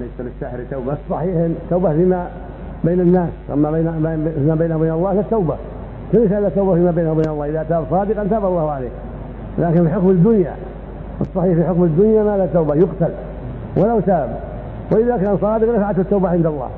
ليس للساحر توبة. صحيح التوبة فيما بين الناس. أما بين فيما بينه وبين الله فالتوبة ليس هذا التوبة فيما بينه وبين الله. إذا تاب صادقا تاب الله عليه. لكن في حكم الدنيا الصحيح في حكم الدنيا ما لا توبة يقتل ولو تاب. وإذا كان صادقا نفعته التوبة عند الله.